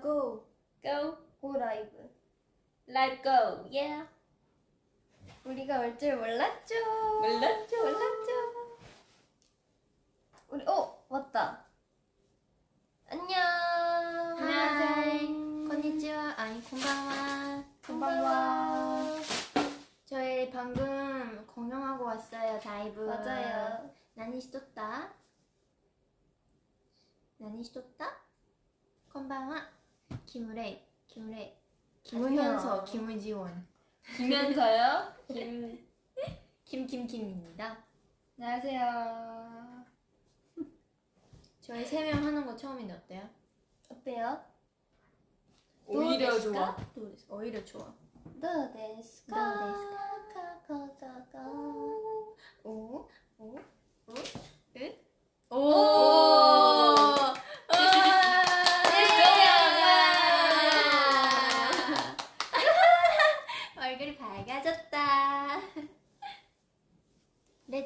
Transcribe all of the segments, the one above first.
Go! Go. Go live. Live go. Yeah. 우리가 올 줄 몰랐죠. 몰랐죠. 몰랐죠. 우리 어 왔다. 안녕. Hi! こんにちは 아니 こんばんは こんばんは. 저희 방금 공연하고 왔어요 다이브 맞아요. 何してた 나니 시토다 곤방와 김우래, 김우래, 김우현서, 김우지원. 김현서요? 김, 김김김입니다. 안녕하세요. 저희 세 명 하는 거 처음인데 어때요? 어때요? 오히려 좋아. 오히려 좋아. 도데스카 카카카카 오오오오오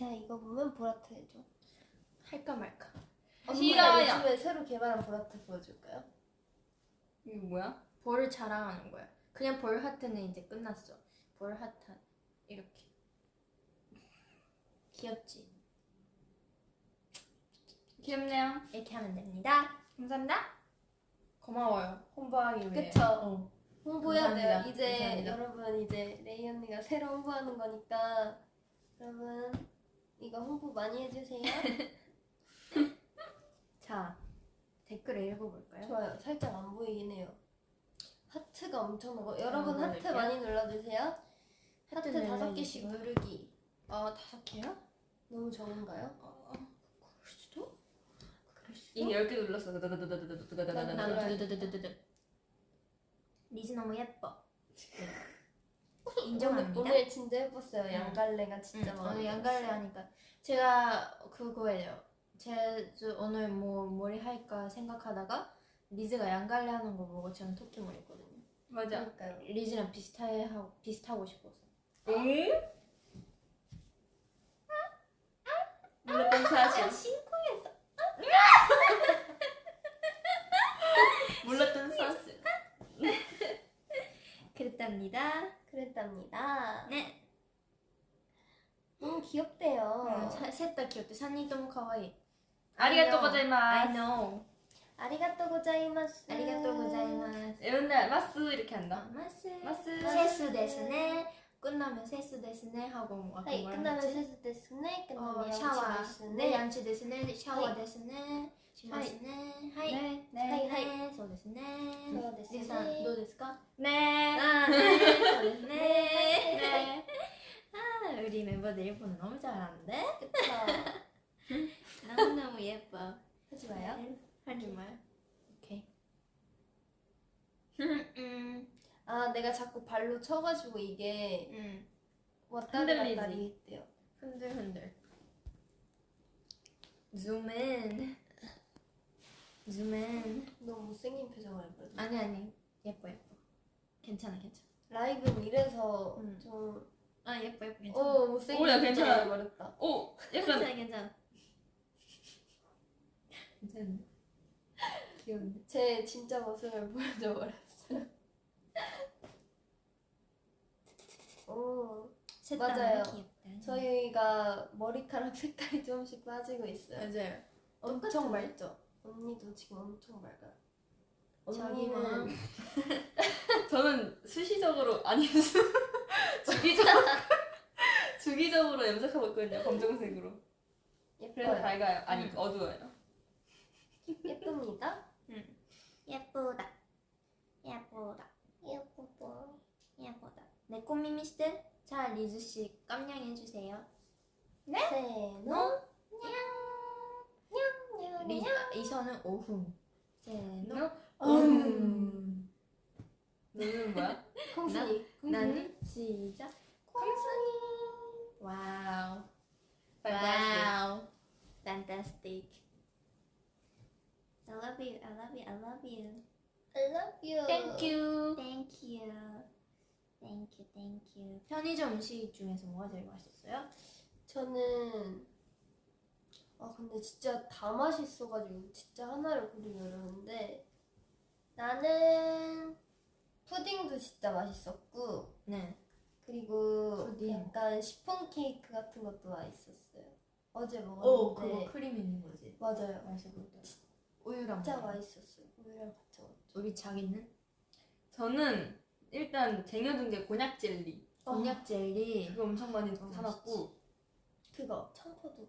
이사 이거 보면 보라트 해줘. 할까 말까. 싫어요. 요즘에 새로 개발한 보라트 보여줄까요? 이거 뭐야? 볼을 자랑하는 거야. 그냥 볼 하트는 이제 끝났어. 볼 하트 이렇게. 귀엽지? 귀엽네요. 이렇게 하면 됩니다. 감사합니다. 고마워요. 홍보하기 위해. 그쵸. 어. 홍보해야 감사합니다. 돼요. 이제 감사합니다. 여러분 이제 레이 언니가 새로 홍보하는 거니까 여러분 이거 홍보 많이 해주세요. 자, 댓글을 읽어볼까요? 좋아요. 살짝 안 보이긴 해요. 하트가 엄청 나고 여러분 아, 하트 누를게요. 많이 눌러주세요. 하트 다섯. 개씩 누르기. 어, 다섯 개요? 너무 적은가요? 어, 그럴 수도? 그럴 수도? 이미 10개 눌렀어. 난 다다다다다다다다다다다. 리즈 너무 예뻐. 오늘, 인정합니다. 오늘 진짜 예뻤어요. 응. 양갈래가 진짜 응, 많아. 오늘 양갈래 하니까 제가 그거예요. 제저 오늘 뭐 머리 할까 생각하다가 리즈가 양갈래 하는 거 보고 저는 토끼 머리 했거든요. 맞아. 그러니까요. 리즈랑 비슷해 하고 비슷하고 싶어서. 응? 몰랐던 사실. 심쿵했어. 몰랐던 사실. 그랬답니다. 그랬답니다. 네. 너무 귀엽대요. 셋다 귀엽대. 산이 너무 かわいい. ありがとう I ございます. know. ありがとうございます. ありがとうございます. 맨날 ます 이렇게 한다. ます. ます. 세수 ですね. 끝나면 세수 ですね 하고 뭐 아까 뭐라 끝나면? 세수 ですね. 끝나면 어, 샤워. ですね. 네, 양치 ですね. 샤워 하이. 데스네. shimasuはい。ねはいはいねそうですね。そうですねリさんどうですか？ 네. あーそうですね。 네. 아, 우리 멤버들 일본 너무 잘하는데? 그쵸. 너무너무 예뻐. 하지 마요. 하지 마요. 오케이. 음, 아 내가 자꾸 발로 쳐가지고 이게 음. 왔다리 흔들리지. 갔다리 했대요. 흔들 흔들. 줌인. 줌인. 너무 못생긴 표정을 해버렸네. 아니 아니 예뻐 예뻐. 괜찮아 괜찮아. 라이브는 이래서 음. 좀아 예뻐 예뻐 괜찮아. 어, 못생긴 오, 야, 표정을 괜찮아. 해버렸다. 오, 괜찮아 약간 괜찮아. 괜찮은데? 귀여운데? 제 진짜 모습을 보여줘 버렸어요. 오, 셋 맞아요. 귀엽다. 저희가 머리카락 색깔이 조금씩 빠지고 있어요. 맞아요. 엄청? 맑죠? 언니도 지금 엄청 맑아요. 언니는 저는 수시적으로 아니 수 주기적으로 주기적으로 염색하고 있거든요. 검정색으로. 그래서 예뻐요. 밝아요. 아니 음. 어두워요. 예쁩니다. 예쁘다. 예쁘다. 예쁘다. 예쁘다. 내 꽃미미 시대. 자 리즈 씨 깜냥해 주세요. 세노 냥냥 리 이선은 오훈. 너? 음. 너는 뭐야? 콩순이. 나는 시작. 콩순이. Wow. Wow. Fantastic. I love you. I love you. I love you. I love you. Thank you. Thank you. Thank you. Thank you. 편의점 음식 중에서 뭐가 제일 맛있었어요? 저는 아 근데 진짜 다 맛있어가지고 진짜 하나를 고르기 어려운데 나는 푸딩도 진짜 맛있었고 네. 그리고 푸딩. 약간 시폰 케이크 같은 것도 맛있었어요. 어제 오, 먹었는데 그거 크림 있는 거지. 맞아요. 맛있어 보였다. 우유랑 진짜 먹어. 맛있었어요. 우유랑 같이 먹었죠. 우리 자기는 저는 일단 쟁여둔 게 곤약 젤리. 곤약 젤리. 그거 엄청 많이 사놨고. 그거 청포도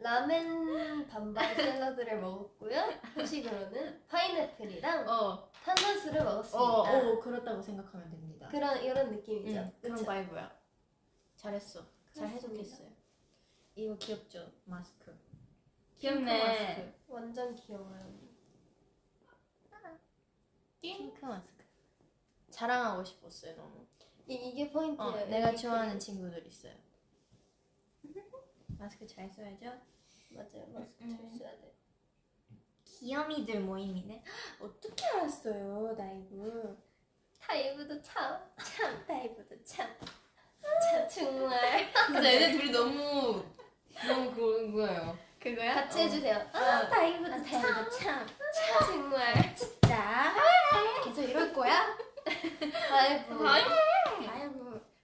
라멘 반반 샐러드를 먹었고요. 후식으로는 파인애플이랑 어, 탄산수를 먹었습니다. 어, 어, 그렇다고 생각하면 됩니다 그런 이런 느낌이죠. 응, 그런 그쵸? 바이브야 잘했어 잘. 해석했어요 이거 귀엽죠 마스크 귀엽네. 마스크 완전 귀여워요. 핑크 마스크 자랑하고 싶었어요 너무 이, 이게 포인트예요. 어, 내가 좋아하는 그- 친구들 있어요. 마스크 잘 써야죠. 맞아요. 마스크 음. 잘 써야 돼. 귀요미들 모임이네. 어떻게 알았어요, 다이브? 다이브도 참, 참, 다이브도 참. 참 정말 진짜 얘네 둘이 너무, 너무 그런 거예요. 그거야? 같이 해주세요. 아, 아, 다이브도 아, 참, 다이브도 참. 정말 자, 계속 이럴 거야? 다이브. 다이브.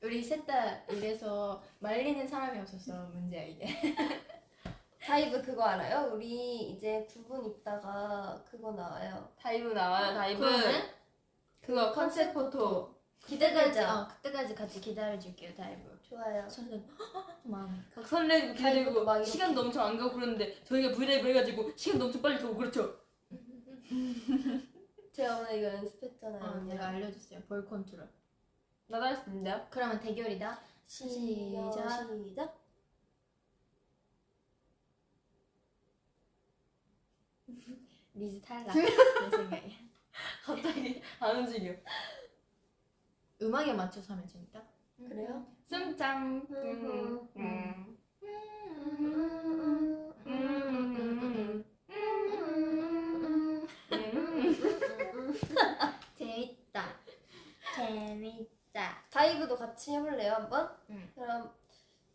우리 셋 다 이래서 말리는 사람이 없어서 문제야 이게. 다이브 그거 알아요? 우리 이제 두 분 있다가 그거 나와요. 다이브 나와요, 다이브. 그러면 그거 컨셉 포토. 기대되죠? 어, 그때까지 같이 기다려줄게요, 다이브. 좋아요. 저는 마음. 막 설레고 이렇게. 시간도 엄청 안 가고 그러는데 저희가 브이라이브 해가지고 시간도 엄청 빨리 가고 그렇죠? 제가 오늘 이거 연습했잖아요. 어. 내가 알려줬어요. 볼 컨트롤. 있는데요? 그러면 대결이다. 시작. 시작. 리즈 탈락. 내. 갑자기 안 움직여. 음악에 맞춰서 하면 재밌다. 그래요? 슴짱. 음, 음. 재밌다. 재밌 다. 다이브도 같이 해볼래요 한번? 응. 그럼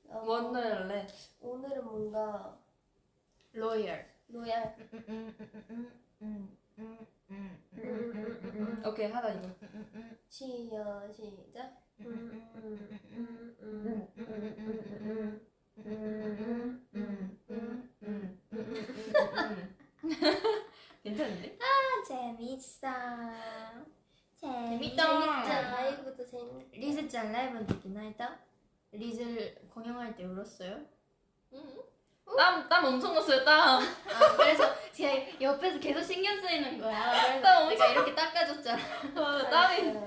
어, 뭔 노래 할래? 오늘은 뭔가 로열. 로얄. 오케이 하자 이거. 시작 시작은데? 재밌어. 재밌죠? 재밌다. 다이브도 재밌. 리즈 짠 라이브 듣긴 하다. 리즈를 때 울었어요? 땀, 땀 엄청 났어요 땀. 아, 그래서 제가 옆에서 계속 신경 쓰이는 거야. 나 엄청- 이렇게 닦아줬잖아. 아, 땀이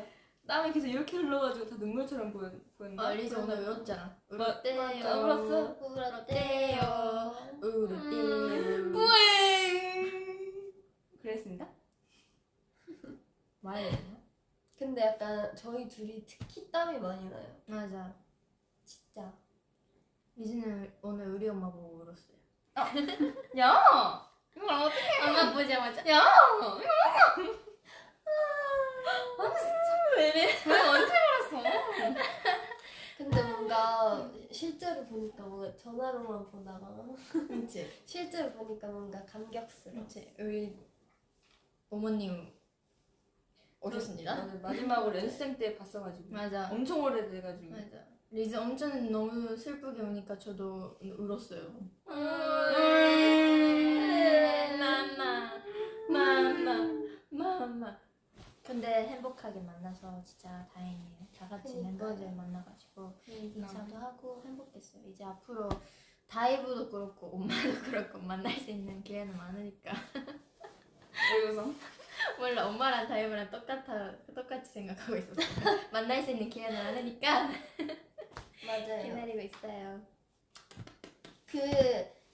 땀이 계속 이렇게 흘러가지고 다 눈물처럼 보였 보였나? 어, 리즈 오늘 울었잖아. 마- 울었대요. 아, 울었어? 울었대요. 울었대요. 뿌잉. 그랬습니다. 말해야 되나? 근데 약간 저희 둘이 특히 땀이 많이 나요. 맞아. 진짜. 리즈는 오늘 우리 엄마 보고 울었어요. 야, 이걸 어떻게? 엄마 보자마자. 야, 왜 이래? 왜 언제 알았어? 근데 뭔가 실제로 보니까 뭔가 전화로만 보다가 그렇지. 실제로 보니까 뭔가 감격스러워. 그렇지. 우리 어머님 오셨습니다. 맞아, 마지막으로 연습생 때 봤어가지고 맞아. 엄청 오래돼가지고. 맞아. 리즈 엄청 너무 슬프게 우니까 저도 울었어요. 나나 나나 근데 행복하게 만나서 진짜 다행이에요. 다 같이 그니까요. 멤버들 만나가지고. 인사도 하고 행복했어요. 이제 앞으로 다이브도 그렇고 엄마도 그렇고 만날 수 있는 기회는 많으니까 왜 웃어? 몰라 엄마랑 다이브랑 똑같아 똑같이 생각하고 있었어요. 만날 수 있는 기회는 많으니까 맞아요. 기다리고 있어요. 그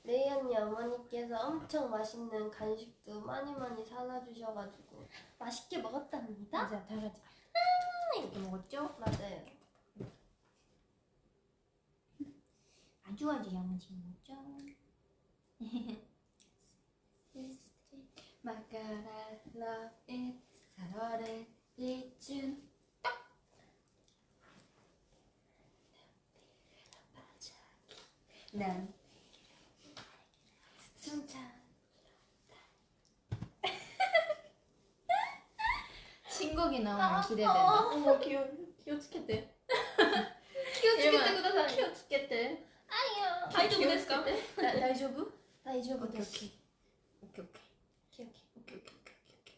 레이 언니 어머니께서 엄청 맛있는 간식도 많이 많이 사다 주셔가지고 맛있게 먹었답니다. 맞아 다 같이 아, 이렇게 먹었죠? 맞아요. 아주 아주 야무지게 먹죠. 마카라 러브잇 4월의 리준 난 숨차 신곡이 나오면 기대된다. 어머 귀여 귀여 죽겠대. 귀여 죽겠대, 구다사이. 귀여 죽겠대. 아니요. 다이조부 귀여 됐을까? 죽겠대. 나 다이조부? 다이조부 오케이 됐어. 오케이 오케이 오케이. 기억해. 오케이 오케이 오케이 오케이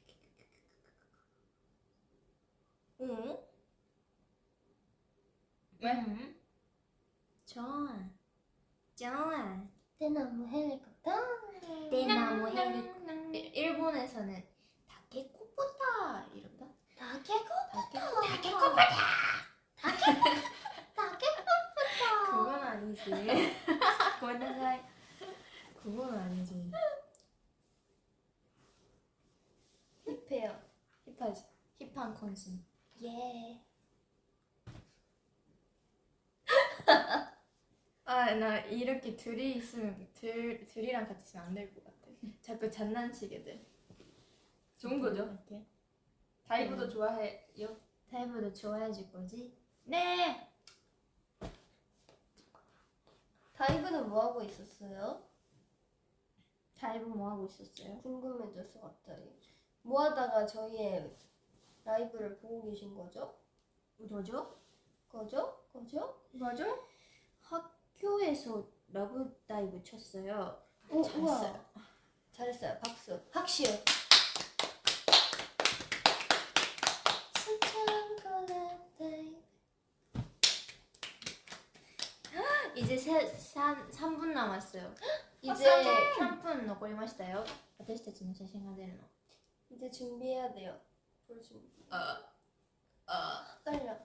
오케이 오? 왜? 음. 좋아 좋아 대나무 헬리콥터. 대나무 헬리 일- 일본에서는 다케코포타 이런다? 다케코. 다케코포타. 다케코포터. 그건 아니지. 고나사이 그건 아니지. 힙해요. 힙하지. 힙한 콘슨 예. 아 나 이렇게 둘이 있으면 둘 둘이랑 같이 있으면 안 될 것 같아 자꾸 장난치게 돼 좋은 거죠. 이렇게. 다이브도 좋아해요. 타이브도 좋아해 줄 거지? 네 다이브는 뭐 하고 있었어요? 타이브 뭐 하고 있었어요? 궁금해져서 갑자기. 뭐 하다가 저희의 라이브를 보고 계신 거죠? 뭐죠? 거죠? 거죠? 맞아? 학 교에서 러브 다이브 쳤어요 오, 잘했어요. 우와. 잘했어요. 박수. 학시요. 이제 세, 3, 3분 남았어요 이제 3分残りましたよ私たちの写真が出るの 이제 준비해야 돼요. 볼 준비. 어, 어. 떨려.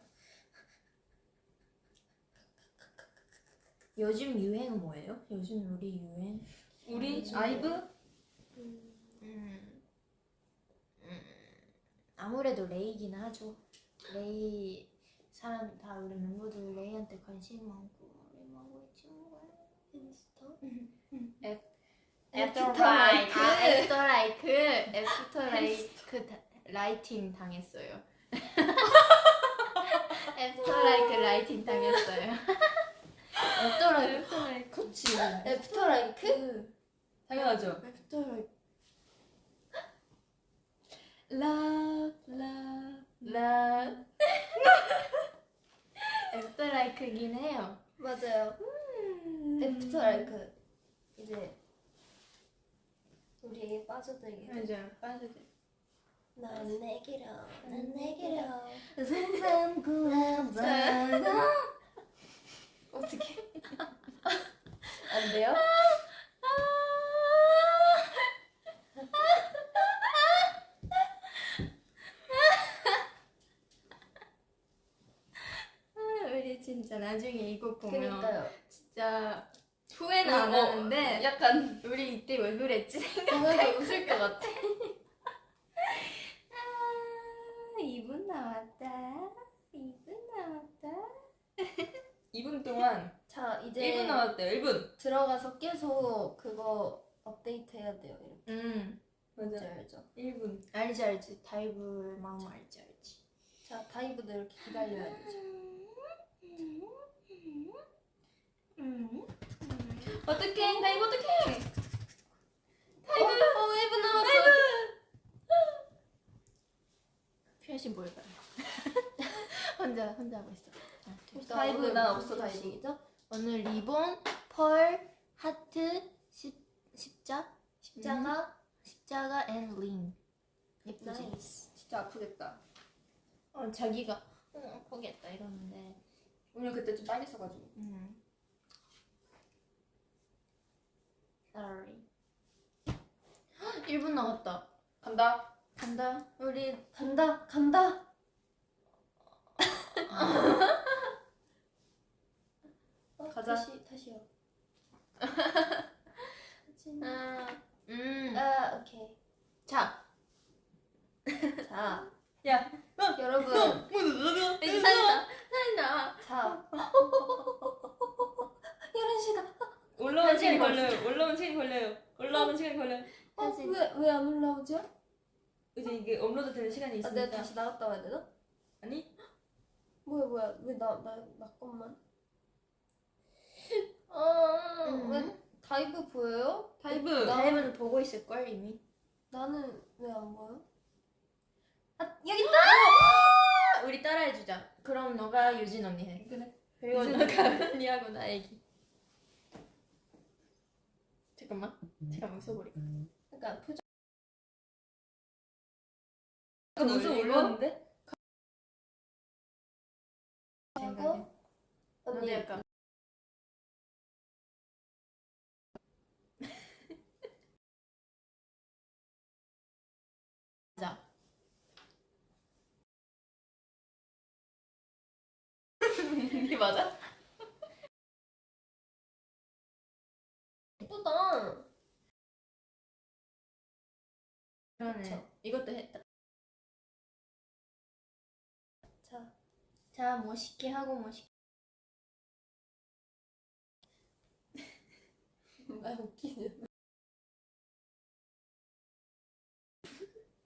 요즘 유행은 뭐예요? 요즘 우리 유행? 우리 음, 아이브? 음, 아무래도 레이긴 하죠. 레이 사람 다 우리 멤버들 레이한테 관심 많고 레이하고 있지 뭐. 인스타. After LIKE. 아 After LIKE After LIKE 다- lighting 당했어요. After LIKE lighting 당했어요. After LIKE 그치. After LIKE? 당연하죠. After LIKE love love love 애프터 라이크긴 해요. 맞아요. 애프터 라이크. 이제 우리에게 빠져들게. 맞아요. 빠져들. 난 내기로, 난 내기로. 삼삼 구함 어떻게? 안 돼요? 우리 진짜 나중에 이거 보면 그니까요. 진짜 후회는 안 어, 하는데 약간 우리 이때 왜 그랬지? 보면서 웃을 것 같아. 아, 2분 남았다. 2분 남았다. 2분 동안 자, 이제 1분 남았대요. 1분. 들어가서 계속 그거 업데이트 해야 돼요. 이렇게. 음, 알죠, 맞아. 알죠. 1분. 알지 알지. 다이브 마음 알지 알지. 자, 다이브도 이렇게 기다려야 되죠. 음. 어떡해? 다이브 어떡해? 다이브! 어, 1분 남았어. 표현이 뭘까요? 혼자 혼자 하고 있어. 다이브 난 없어, 다이브. 방식이죠? 오늘 리본, 펄, 하트, 십, 십자, 십자가, 십자가 and ring. 예쁘지? nice. 진짜 아프겠다. 어, 자기가 어, 포기했다 이러는데 오늘 그때 좀 빨개져가지고. 음. Sorry 1분 남았다 간다. 간다 우리 간다 간다. 어, 가자. 다시 다시요. 아, 음. 아 오케이. 자 자 야, 여러분 이제 살다 살다 자 11시다. 올라오면 시간이 현진이 걸려요. 올라오면 시간이 걸려요. 올라오면 시간이 걸려요. 현진. 어왜왜 안 올라오죠? 이제 이게 업로드 되는 시간이 아, 있으니까. 내가 다시 나갔다 와야 되나? 아니? 뭐야 뭐야 왜 나 나 나 것만? 음. 어왜 다이브 보여요? 다이브는 보고 있을걸 이미? 나는 왜안 보여? 아 여기 있다! 우리 따라해주자. 그럼 너가 유진 언니 해. 그래. 그리고 너가 언니하고 나 애기. 잠깐만. 잠깐만 써버릴까 그러니까 표정 올리고? 올렸는데? 생각해. 하고 언니 언니 할까 자 이게 맞아? 예쁘다. 그러네 그쵸. 이것도 했다 자 자 멋있게 하고 멋있게 말 웃기네.